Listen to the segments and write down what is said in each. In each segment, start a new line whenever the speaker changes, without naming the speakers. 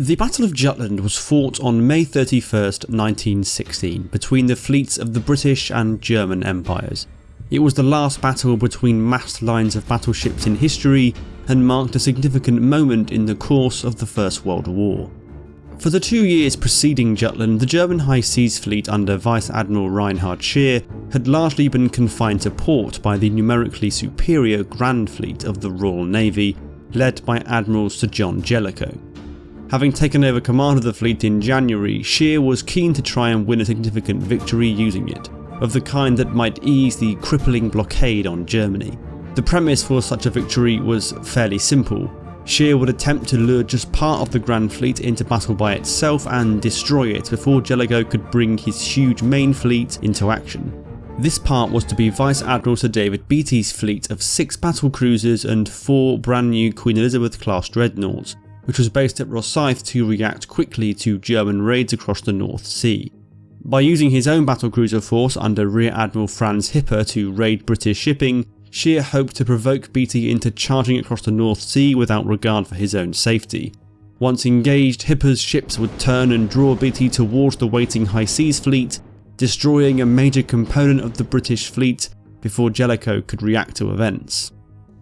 The Battle of Jutland was fought on May 31st, 1916 between the fleets of the British and German empires. It was the last battle between massed lines of battleships in history and marked a significant moment in the course of the First World War. For the two years preceding Jutland, the German High Seas Fleet under Vice Admiral Reinhard Scheer had largely been confined to port by the numerically superior Grand Fleet of the Royal Navy led by Admiral Sir John Jellicoe. Having taken over command of the fleet in January, Scheer was keen to try and win a significant victory using it, of the kind that might ease the crippling blockade on Germany. The premise for such a victory was fairly simple. Scheer would attempt to lure just part of the Grand Fleet into battle by itself and destroy it before Jellicoe could bring his huge main fleet into action. This part was to be Vice Admiral Sir David Beatty's fleet of 6 battle cruisers and 4 brand new Queen Elizabeth class dreadnoughts, which was based at Rosyth to react quickly to German raids across the North Sea. By using his own battlecruiser force under Rear Admiral Franz Hipper to raid British shipping, Scheer hoped to provoke Beatty into charging across the North Sea without regard for his own safety. Once engaged, Hipper's ships would turn and draw Beatty towards the waiting High Seas fleet, destroying a major component of the British fleet before Jellicoe could react to events.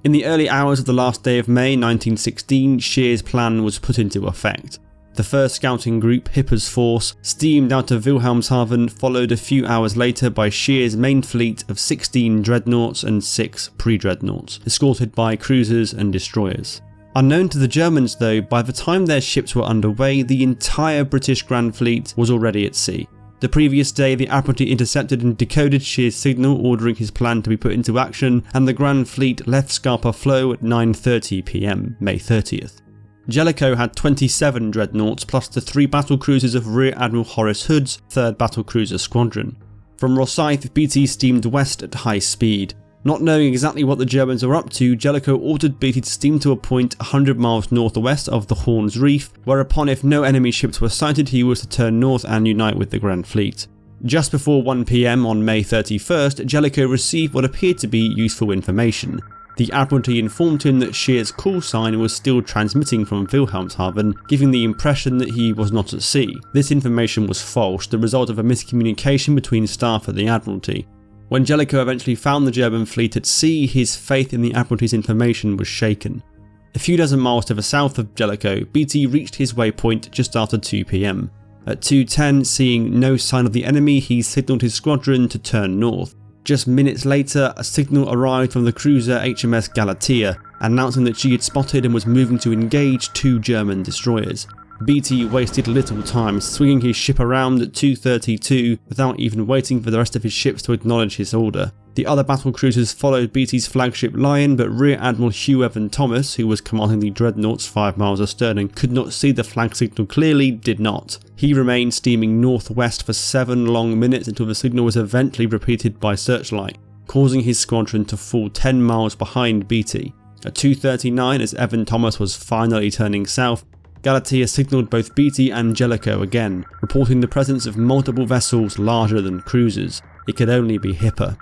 In the early hours of the last day of May 1916, Scheer's plan was put into effect. The first scouting group, Hipper's force, steamed out of Wilhelmshaven followed a few hours later by Scheer's main fleet of 16 dreadnoughts and 6 pre-dreadnoughts, escorted by cruisers and destroyers. Unknown to the Germans though, by the time their ships were underway, the entire British Grand Fleet was already at sea, the previous day the Admiralty intercepted and decoded Scheer's signal ordering his plan to be put into action and the Grand Fleet left Scapa Flow at 9.30pm, May 30th. Jellicoe had 27 dreadnoughts plus the 3 battle cruisers of Rear Admiral Horace Hood's 3rd Battle Cruiser Squadron. From Rosyth, Beatty steamed west at high speed, not knowing exactly what the Germans were up to, Jellicoe ordered Beatty to steam to a point 100 miles northwest of the Horn's Reef, whereupon if no enemy ships were sighted he was to turn north and unite with the Grand Fleet. Just before 1pm on May 31st, Jellicoe received what appeared to be useful information. The Admiralty informed him that Scheer's call sign was still transmitting from Wilhelmshaven, giving the impression that he was not at sea. This information was false, the result of a miscommunication between staff at the Admiralty. When Jellicoe eventually found the German fleet at sea, his faith in the Admiralty's information was shaken. A few dozen miles to the south of Jellicoe, Beatty reached his waypoint just after 2pm. At 2.10, seeing no sign of the enemy, he signalled his squadron to turn north. Just minutes later, a signal arrived from the cruiser HMS Galatea, announcing that she had spotted and was moving to engage two German destroyers. Beatty wasted little time swinging his ship around at 2.32 without even waiting for the rest of his ships to acknowledge his order. The other battle cruisers followed Beatty's flagship Lion but Rear Admiral Hugh Evan Thomas, who was commanding the dreadnoughts 5 miles astern and could not see the flag signal clearly, did not. He remained steaming northwest for 7 long minutes until the signal was eventually repeated by searchlight, causing his squadron to fall 10 miles behind Beatty. At 2.39 as Evan Thomas was finally turning south, Galatea signalled both Beatty and Jellicoe again, reporting the presence of multiple vessels larger than cruisers. It could only be Hipper.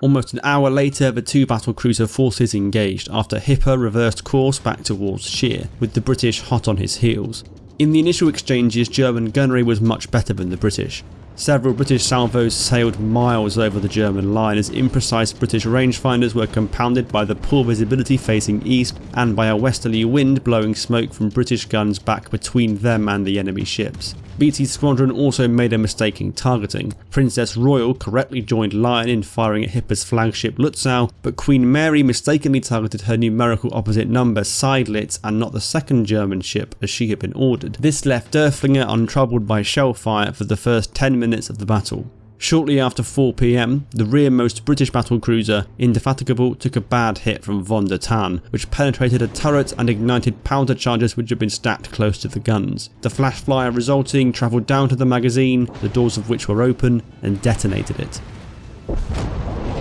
Almost an hour later the two battle cruiser forces engaged after Hipper reversed course back towards Scheer, with the British hot on his heels. In the initial exchanges German gunnery was much better than the British. Several British salvos sailed miles over the German line as imprecise British rangefinders were compounded by the poor visibility facing east and by a westerly wind blowing smoke from British guns back between them and the enemy ships. Beatty's squadron also made a mistake in targeting. Princess Royal correctly joined Lion in firing at Hipper's flagship Lutzow, but Queen Mary mistakenly targeted her numerical opposite number Seydlitz and not the second German ship as she had been ordered. This left Derfflinger untroubled by shell fire for the first 10 minutes of the battle. Shortly after 4pm, the rearmost British battlecruiser Indefatigable took a bad hit from Von der Tann, which penetrated a turret and ignited powder charges which had been stacked close to the guns. The flash flyer resulting travelled down to the magazine, the doors of which were open, and detonated it.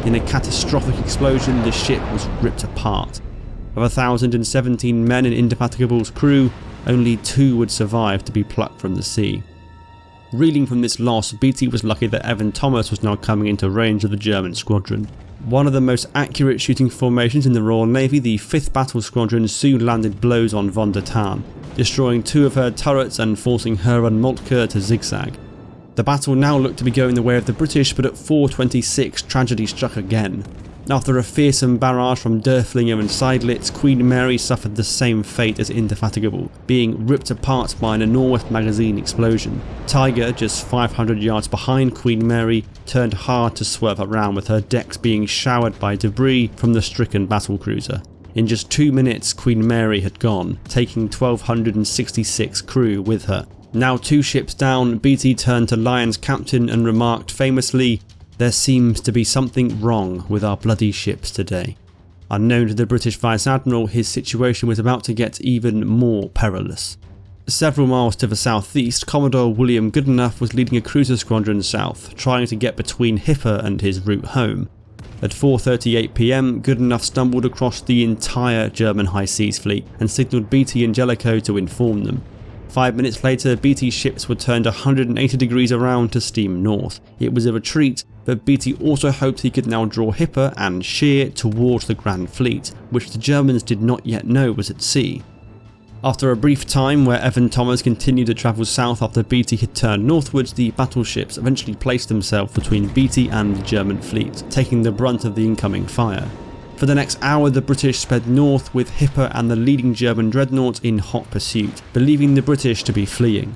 In a catastrophic explosion, the ship was ripped apart. Of 1,017 men in Indefatigable's crew, only two would survive to be plucked from the sea. Reeling from this loss, Beatty was lucky that Evan Thomas was now coming into range of the German squadron. One of the most accurate shooting formations in the Royal Navy, the 5th Battle Squadron soon landed blows on von der Tann. destroying two of her turrets and forcing her and Moltke to zigzag. The battle now looked to be going the way of the British but at 4.26 tragedy struck again. After a fearsome barrage from Derfflinger and Seydlitz, Queen Mary suffered the same fate as Indefatigable, being ripped apart by an enormous magazine explosion. Tiger, just 500 yards behind Queen Mary, turned hard to swerve around with her decks being showered by debris from the stricken battlecruiser. In just two minutes Queen Mary had gone, taking 1266 crew with her. Now two ships down, Beatty turned to Lion's captain and remarked famously, there seems to be something wrong with our bloody ships today. Unknown to the British Vice Admiral, his situation was about to get even more perilous. Several miles to the southeast, Commodore William Goodenough was leading a cruiser squadron south, trying to get between Hipper and his route home. At 4.38pm, Goodenough stumbled across the entire German High Seas fleet and signalled Beatty and Jellicoe to inform them. Five minutes later, Beatty's ships were turned 180 degrees around to steam north. It was a retreat, but Beatty also hoped he could now draw Hipper and Scheer towards the Grand Fleet, which the Germans did not yet know was at sea. After a brief time where Evan Thomas continued to travel south after Beatty had turned northwards, the battleships eventually placed themselves between Beatty and the German fleet, taking the brunt of the incoming fire. For the next hour the British sped north with Hipper and the leading German dreadnought in hot pursuit, believing the British to be fleeing.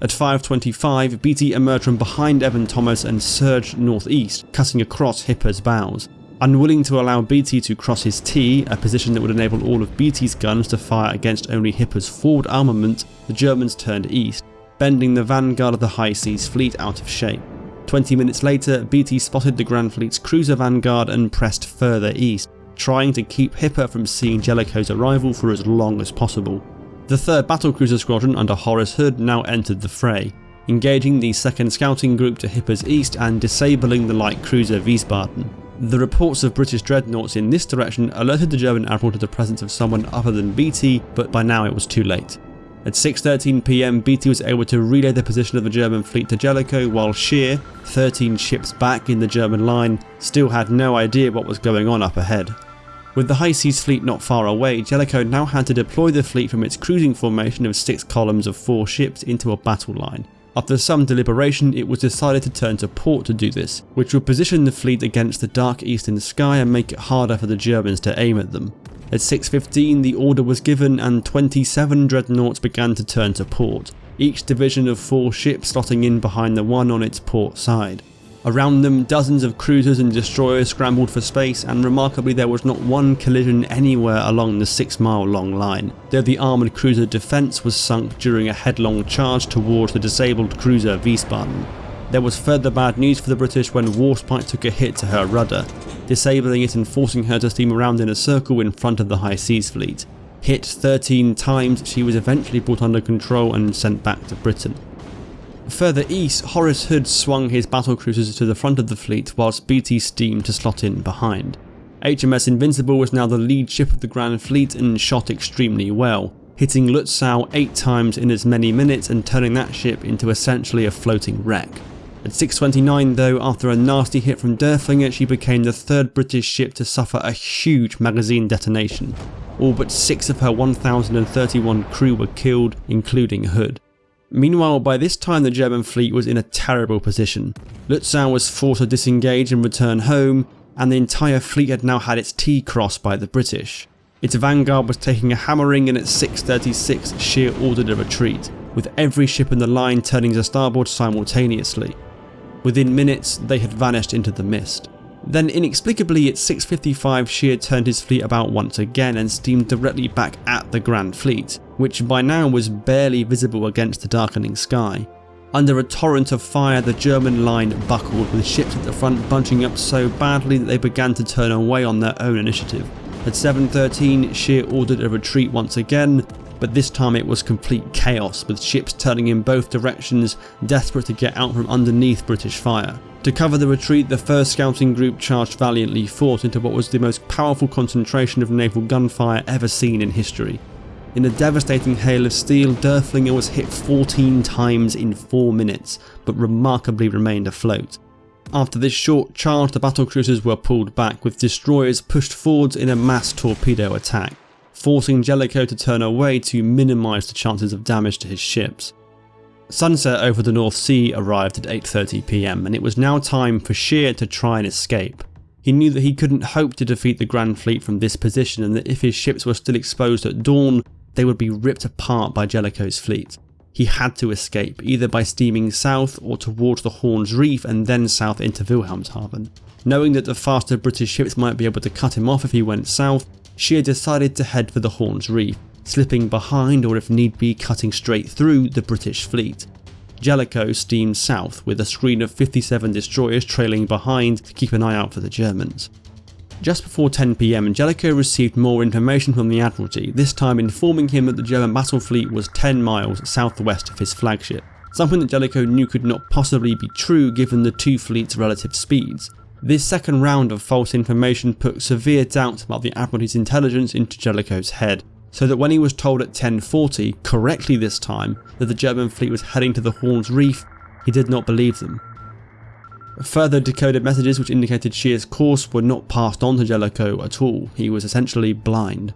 At 5.25 Beatty emerged from behind Evan Thomas and surged northeast, cutting across Hipper's bows. Unwilling to allow Beatty to cross his T, a position that would enable all of Beatty's guns to fire against only Hipper's forward armament, the Germans turned east, bending the vanguard of the High Seas fleet out of shape. 20 minutes later, Beatty spotted the Grand Fleet's cruiser vanguard and pressed further east, trying to keep Hipper from seeing Jellicoe's arrival for as long as possible. The 3rd Battlecruiser Squadron under Horace Hood now entered the fray, engaging the 2nd Scouting Group to Hipper's east and disabling the light cruiser Wiesbaden. The reports of British dreadnoughts in this direction alerted the German admiral to the presence of someone other than Beatty, but by now it was too late. At 6.13pm Beatty was able to relay the position of the German fleet to Jellicoe while Scheer, 13 ships back in the German line, still had no idea what was going on up ahead. With the High Seas fleet not far away, Jellicoe now had to deploy the fleet from its cruising formation of six columns of four ships into a battle line. After some deliberation it was decided to turn to port to do this, which would position the fleet against the dark eastern sky and make it harder for the Germans to aim at them. At 6.15 the order was given and 27 dreadnoughts began to turn to port, each division of four ships slotting in behind the one on its port side. Around them dozens of cruisers and destroyers scrambled for space and remarkably there was not one collision anywhere along the 6 mile long line, though the armoured cruiser defence was sunk during a headlong charge towards the disabled cruiser Wiesbaden. There was further bad news for the British when Warspite took a hit to her rudder, disabling it and forcing her to steam around in a circle in front of the High Seas fleet. Hit 13 times, she was eventually brought under control and sent back to Britain. Further east, Horace Hood swung his battlecruisers to the front of the fleet whilst Beatty steamed to slot in behind. HMS Invincible was now the lead ship of the Grand Fleet and shot extremely well, hitting Lutzow 8 times in as many minutes and turning that ship into essentially a floating wreck. At 6.29 though, after a nasty hit from Derfflinger, she became the third British ship to suffer a huge magazine detonation. All but 6 of her 1031 crew were killed, including Hood. Meanwhile, by this time the German fleet was in a terrible position. Lutzow was forced to disengage and return home, and the entire fleet had now had its T crossed by the British. Its vanguard was taking a hammering and at 6.36 Scheer ordered a retreat, with every ship in the line turning to starboard simultaneously. Within minutes, they had vanished into the mist. Then inexplicably at 6.55 Scheer turned his fleet about once again and steamed directly back at the Grand Fleet, which by now was barely visible against the darkening sky. Under a torrent of fire the German line buckled with ships at the front bunching up so badly that they began to turn away on their own initiative. At 7.13 Scheer ordered a retreat once again but this time it was complete chaos with ships turning in both directions desperate to get out from underneath British fire. To cover the retreat the 1st Scouting Group charged valiantly forth into what was the most powerful concentration of naval gunfire ever seen in history. In a devastating hail of steel, Derfflinger was hit 14 times in 4 minutes, but remarkably remained afloat. After this short charge the battlecruisers were pulled back with destroyers pushed forwards in a mass torpedo attack. Forcing Jellicoe to turn away to minimise the chances of damage to his ships. Sunset over the North Sea arrived at 8.30pm and it was now time for Scheer to try and escape. He knew that he couldn't hope to defeat the Grand Fleet from this position and that if his ships were still exposed at dawn, they would be ripped apart by Jellicoe's fleet. He had to escape, either by steaming south or towards the Horn's Reef and then south into Wilhelmshaven. Knowing that the faster British ships might be able to cut him off if he went south, Scheer decided to head for the Horn's Reef, slipping behind or if need be cutting straight through the British fleet. Jellicoe steamed south with a screen of 57 destroyers trailing behind to keep an eye out for the Germans. Just before 10pm Jellicoe received more information from the Admiralty, this time informing him that the German battle fleet was 10 miles southwest of his flagship, something that Jellicoe knew could not possibly be true given the two fleets' relative speeds. This second round of false information put severe doubt about the Admiralty's intelligence into Jellicoe's head, so that when he was told at 1040, correctly this time, that the German fleet was heading to the Horn's Reef, he did not believe them. Further decoded messages which indicated Scheer's course were not passed on to Jellicoe at all, he was essentially blind.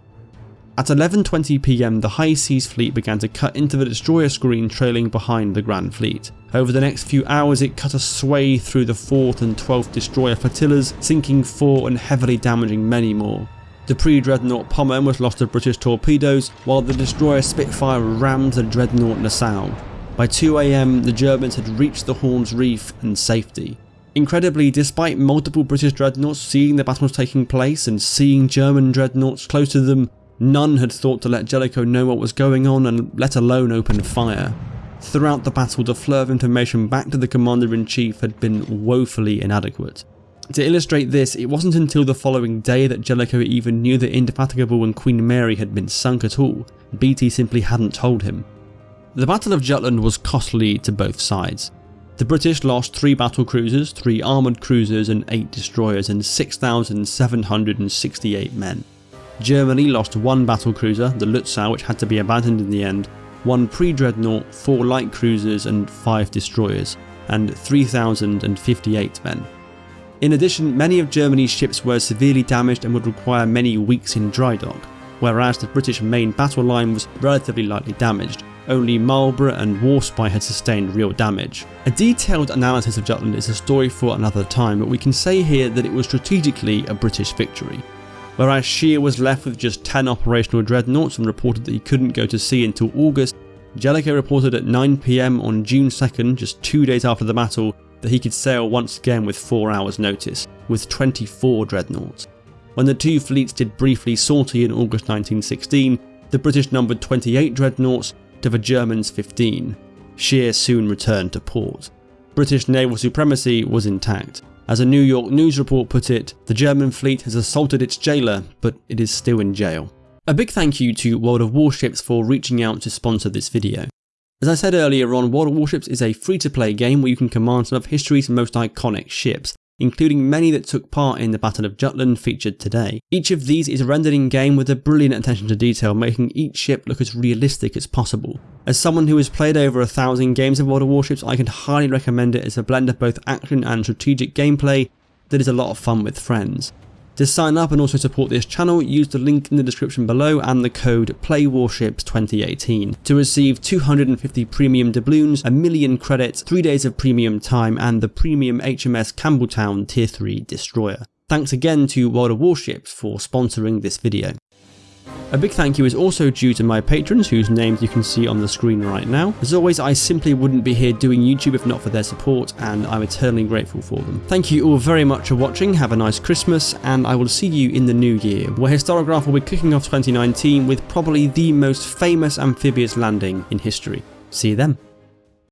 At 11.20pm the High Seas fleet began to cut into the destroyer screen trailing behind the Grand Fleet. Over the next few hours it cut a sway through the 4th and 12th destroyer flotillas, sinking 4 and heavily damaging many more. The pre-dreadnought Pommern was lost to British torpedoes, while the destroyer Spitfire rammed the dreadnought Nassau. By 2am the Germans had reached the Horn's Reef and safety. Incredibly, despite multiple British dreadnoughts seeing the battles taking place and seeing German dreadnoughts close to them, none had thought to let Jellicoe know what was going on and let alone open fire. Throughout the battle the flow of information back to the Commander-in-Chief had been woefully inadequate. To illustrate this, it wasn't until the following day that Jellicoe even knew that Indefatigable and Queen Mary had been sunk at all, Beatty simply hadn't told him. The Battle of Jutland was costly to both sides. The British lost 3 battle cruisers, 3 armoured cruisers and 8 destroyers and 6,768 men. Germany lost 1 battle cruiser, the Lutzow which had to be abandoned in the end, 1 pre-dreadnought, 4 light cruisers and 5 destroyers, and 3,058 men. In addition, many of Germany's ships were severely damaged and would require many weeks in dry dock, whereas the British main battle line was relatively lightly damaged. Only Marlborough and Warspite had sustained real damage. A detailed analysis of Jutland is a story for another time, but we can say here that it was strategically a British victory. Whereas Scheer was left with just 10 operational dreadnoughts and reported that he couldn't go to sea until August, Jellicoe reported at 9pm on June 2nd, just two days after the battle, that he could sail once again with 4 hours notice, with 24 dreadnoughts. When the two fleets did briefly sortie in August 1916, the British numbered 28 dreadnoughts to the Germans 15. Scheer soon returned to port. British naval supremacy was intact. As a New York News report put it, the German fleet has assaulted its jailer, but it is still in jail. A big thank you to World of Warships for reaching out to sponsor this video. As I said earlier on, World of Warships is a free to play game where you can command some of history's most iconic ships, including many that took part in the Battle of Jutland featured today. Each of these is rendered in game with a brilliant attention to detail, making each ship look as realistic as possible. As someone who has played over a thousand games of World of Warships, I can highly recommend it as a blend of both action and strategic gameplay that is a lot of fun with friends. To sign up and also support this channel, use the link in the description below and the code PLAYWARSHIPS2018 to receive 250 premium doubloons, a million credits, 3 days of premium time and the premium HMS Campbeltown Tier 3 destroyer. Thanks again to World of Warships for sponsoring this video. A big thank you is also due to my patrons whose names you can see on the screen right now. As always I simply wouldn't be here doing YouTube if not for their support and I'm eternally grateful for them. Thank you all very much for watching, have a nice Christmas and I will see you in the new year where Historigraph will be kicking off 2019 with probably the most famous amphibious landing in history. See you then.